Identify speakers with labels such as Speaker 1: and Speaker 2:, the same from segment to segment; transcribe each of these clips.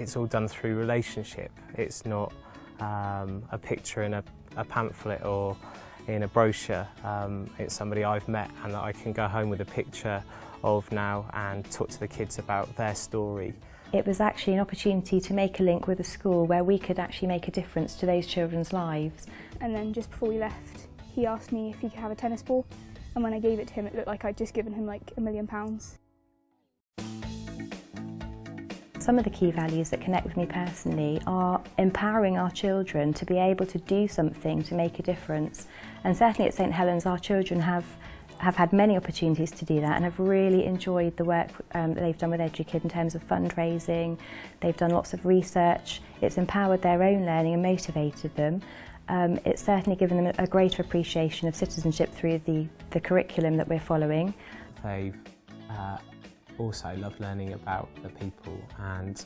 Speaker 1: it's all done through relationship. It's not um, a picture in a, a pamphlet or in a brochure. Um, it's somebody I've met and that I can go home with a picture of now and talk to the kids about their story.
Speaker 2: It was actually an opportunity to make a link with a school where we could actually make a difference to those children's lives.
Speaker 3: And then just before we left, he asked me if he could have a tennis ball. And when I gave it to him, it looked like I'd just given him like a million pounds.
Speaker 2: some of the key values that connect with me personally are empowering our children to be able to do something to make a difference. And certainly at St Helens, our children have have had many opportunities to do that and have really enjoyed the work um, that they've done with EduKid in terms of fundraising. They've done lots of research. It's empowered their own learning and motivated them. Um, it's certainly given them a greater appreciation of citizenship through the, the curriculum that we're following.
Speaker 1: They've uh, also love learning about the people and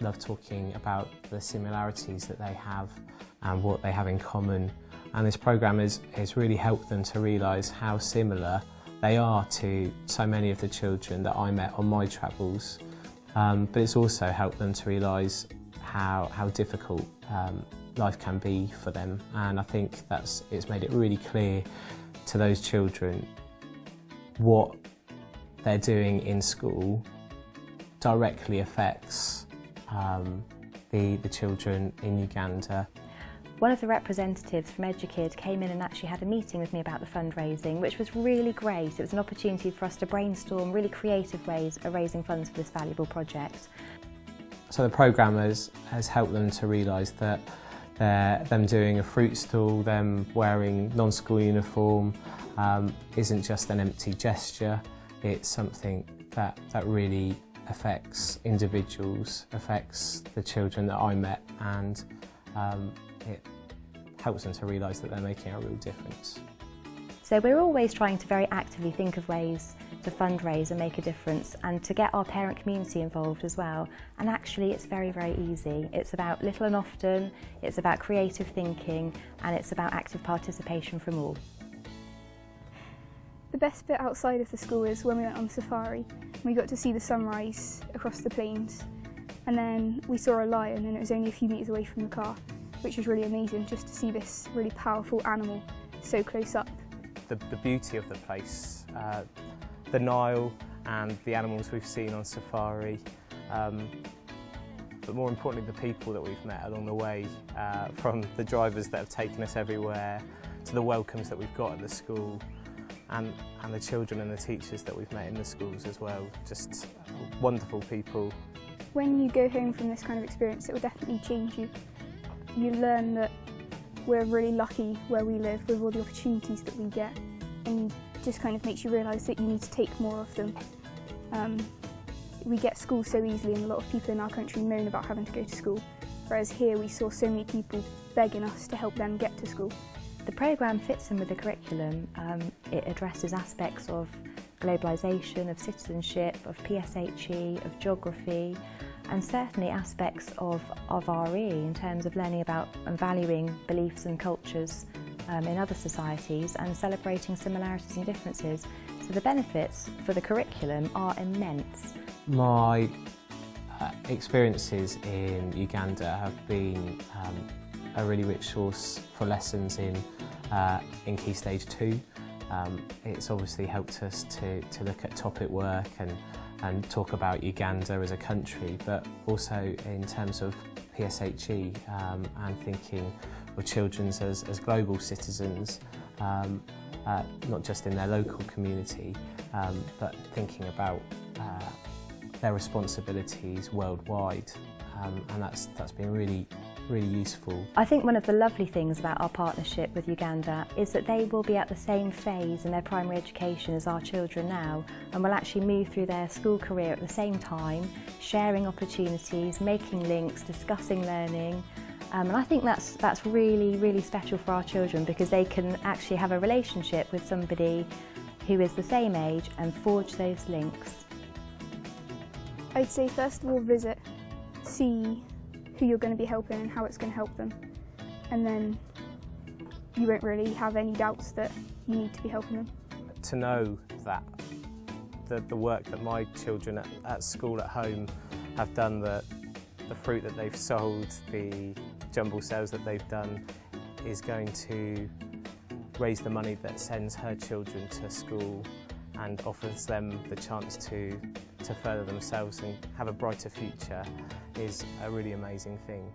Speaker 1: love talking about the similarities that they have and what they have in common and this programme has, has really helped them to realise how similar they are to so many of the children that I met on my travels. Um, but it's also helped them to realise how, how difficult um, life can be for them and I think that's it's made it really clear to those children what they're doing in school directly affects um, the, the children in Uganda
Speaker 2: One of the representatives from EduKid came in and actually had a meeting with me about the fundraising, which was really great. It was an opportunity for us to brainstorm really creative ways of raising funds for this valuable project.
Speaker 1: So the programme has, has helped them to realise that them doing a fruit stall, them wearing non-school uniform um, isn't just an empty gesture, it's something that, that really affects individuals, affects the children that I met and um, it helps them to realise that they're making a real difference.
Speaker 2: So we're always trying to very actively think of ways to fundraise and make a difference and to get our parent community involved as well. And actually it's very, very easy. It's about little and often, it's about creative thinking and it's about active participation from all.
Speaker 3: The best bit outside of the school is when we went on safari. We got to see the sunrise across the plains and then we saw a lion and it was only a few metres away from the car which was really amazing just to see this really powerful animal so close up.
Speaker 1: The, the beauty of the place, uh, the Nile and the animals we've seen on safari, um, but more importantly the people that we've met along the way, uh, from the drivers that have taken us everywhere to the welcomes that we've got at the school and, and the children and the teachers that we've met in the schools as well. Just wonderful people.
Speaker 3: When you go home from this kind of experience, it will definitely change you. You learn that we're really lucky where we live with all the opportunities that we get and just kind of makes you realise that you need to take more of them. Um, we get school so easily and a lot of people in our country moan about having to go to school, whereas here we saw so many people begging us to help them get to school.
Speaker 2: The programme fits in with the curriculum. Um, it addresses aspects of globalisation, of citizenship, of PSHE, of geography, and certainly aspects of, of RE in terms of learning about and valuing beliefs and cultures um, in other societies and celebrating similarities and differences. So the benefits for the curriculum are immense.
Speaker 1: My uh, experiences in Uganda have been um, a really rich source for lessons in, uh, in Key Stage 2. Um, it's obviously helped us to, to look at topic work and, and talk about Uganda as a country, but also in terms of PSHE um, and thinking of children as, as global citizens, um, uh, not just in their local community, um, but thinking about uh, their responsibilities worldwide. Um, and that's, that's been really really useful.
Speaker 2: I think one of the lovely things about our partnership with Uganda is that they will be at the same phase in their primary education as our children now and will actually move through their school career at the same time, sharing opportunities, making links, discussing learning um, and I think that's, that's really, really special for our children because they can actually have a relationship with somebody who is the same age and forge those links.
Speaker 3: I'd say first of all visit, see who you're going to be helping and how it's going to help them. And then you won't really have any doubts that you need to be helping them.
Speaker 1: To know that the, the work that my children at, at school at home have done that the fruit that they've sold, the jumble sales that they've done is going to raise the money that sends her children to school and offers them the chance to, to further themselves and have a brighter future is a really amazing thing.